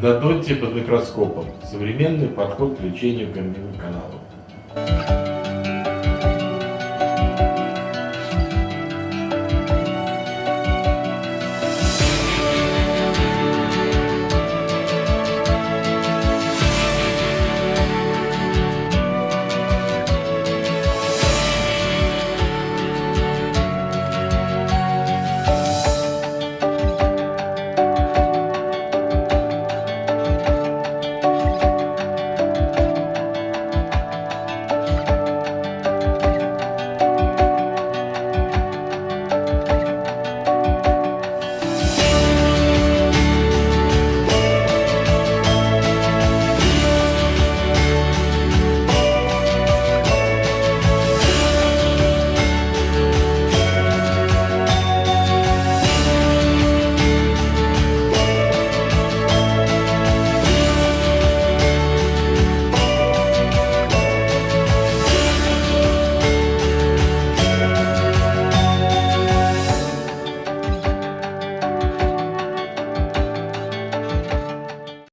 Дадотти под микроскопом. Современный подход к лечению корневых каналов.